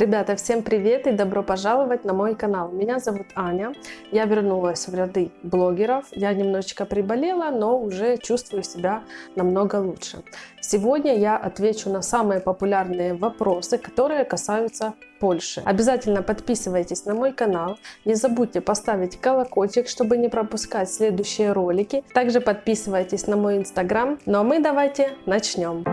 Ребята, всем привет и добро пожаловать на мой канал. Меня зовут Аня, я вернулась в ряды блогеров. Я немножечко приболела, но уже чувствую себя намного лучше. Сегодня я отвечу на самые популярные вопросы, которые касаются Польши. Обязательно подписывайтесь на мой канал, не забудьте поставить колокольчик, чтобы не пропускать следующие ролики. Также подписывайтесь на мой инстаграм. Ну а мы давайте начнем.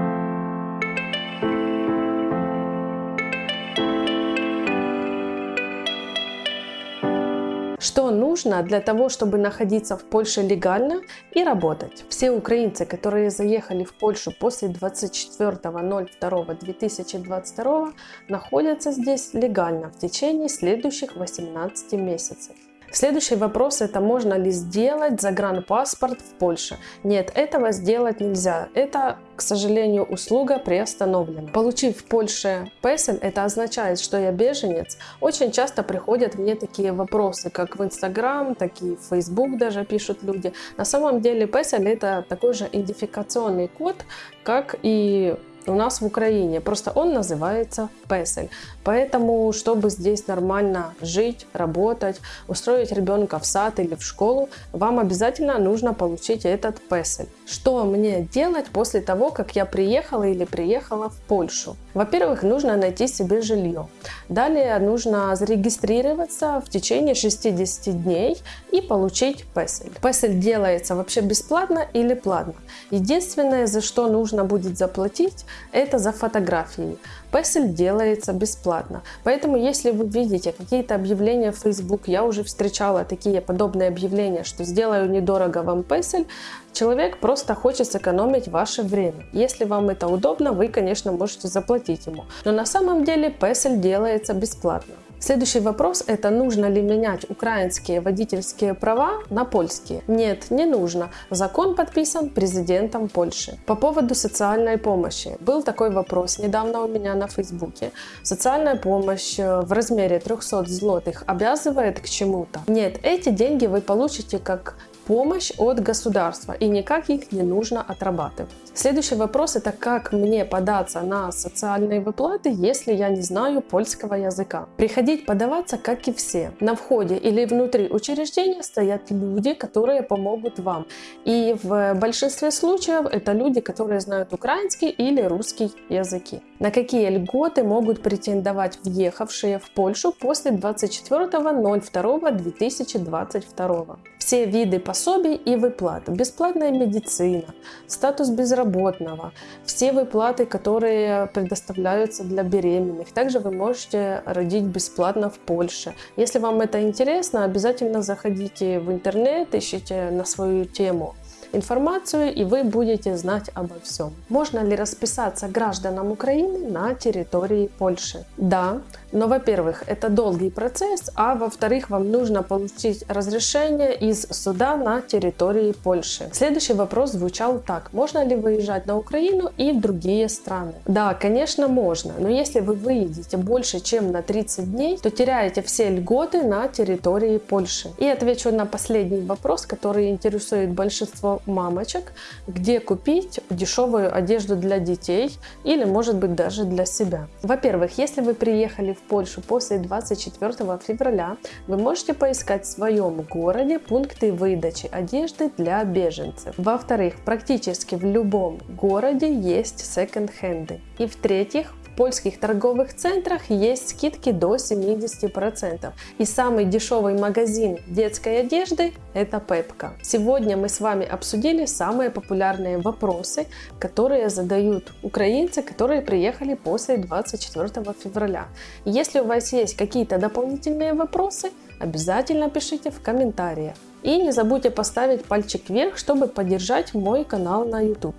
Что нужно для того, чтобы находиться в Польше легально и работать? Все украинцы, которые заехали в Польшу после 24.02.2022, находятся здесь легально в течение следующих 18 месяцев. Следующий вопрос это можно ли сделать загранпаспорт в Польше. Нет, этого сделать нельзя. Это, к сожалению, услуга приостановлена. Получив в Польше песель, это означает, что я беженец. Очень часто приходят мне такие вопросы, как в Инстаграм, так и в Фейсбук даже пишут люди. На самом деле песель это такой же идентификационный код, как и у нас в Украине. Просто он называется Песель. Поэтому, чтобы здесь нормально жить, работать, устроить ребенка в сад или в школу, вам обязательно нужно получить этот Песель. Что мне делать после того, как я приехала или приехала в Польшу? Во-первых, нужно найти себе жилье. Далее нужно зарегистрироваться в течение 60 дней и получить Песель. Песель делается вообще бесплатно или платно. Единственное, за что нужно будет заплатить, это за фотографии. Песель делается бесплатно. Поэтому, если вы видите какие-то объявления в Facebook, я уже встречала такие подобные объявления, что сделаю недорого вам Песель, человек просто хочет сэкономить ваше время. Если вам это удобно, вы, конечно, можете заплатить ему. Но на самом деле Песель делается бесплатно. Следующий вопрос – это нужно ли менять украинские водительские права на польские? Нет, не нужно. Закон подписан президентом Польши. По поводу социальной помощи. Был такой вопрос недавно у меня на фейсбуке. Социальная помощь э, в размере 300 злотых обязывает к чему-то? Нет, эти деньги вы получите как помощь от государства и никак их не нужно отрабатывать. Следующий вопрос это как мне податься на социальные выплаты, если я не знаю польского языка. Приходить подаваться, как и все. На входе или внутри учреждения стоят люди, которые помогут вам. И в большинстве случаев это люди, которые знают украинский или русский языки. На какие льготы могут претендовать въехавшие в Польшу после 24.02.2022? Все виды пособий и выплат, бесплатная медицина, статус безработного, все выплаты, которые предоставляются для беременных. Также вы можете родить бесплатно в Польше. Если вам это интересно, обязательно заходите в интернет, ищите на свою тему информацию, и вы будете знать обо всем. Можно ли расписаться гражданам Украины на территории Польши? Да, но, во-первых, это долгий процесс, а во-вторых, вам нужно получить разрешение из суда на территории Польши. Следующий вопрос звучал так. Можно ли выезжать на Украину и в другие страны? Да, конечно, можно, но если вы выедете больше, чем на 30 дней, то теряете все льготы на территории Польши. И отвечу на последний вопрос, который интересует большинство мамочек, где купить дешевую одежду для детей или, может быть, даже для себя. Во-первых, если вы приехали в Польшу после 24 февраля, вы можете поискать в своем городе пункты выдачи одежды для беженцев. Во-вторых, практически в любом городе есть секонд-хенды. И в-третьих, польских торговых центрах есть скидки до 70%. И самый дешевый магазин детской одежды – это Пепка. Сегодня мы с вами обсудили самые популярные вопросы, которые задают украинцы, которые приехали после 24 февраля. Если у вас есть какие-то дополнительные вопросы, обязательно пишите в комментариях. И не забудьте поставить пальчик вверх, чтобы поддержать мой канал на YouTube.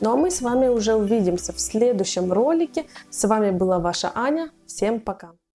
Ну а мы с вами уже увидимся в следующем ролике. С вами была ваша Аня. Всем пока!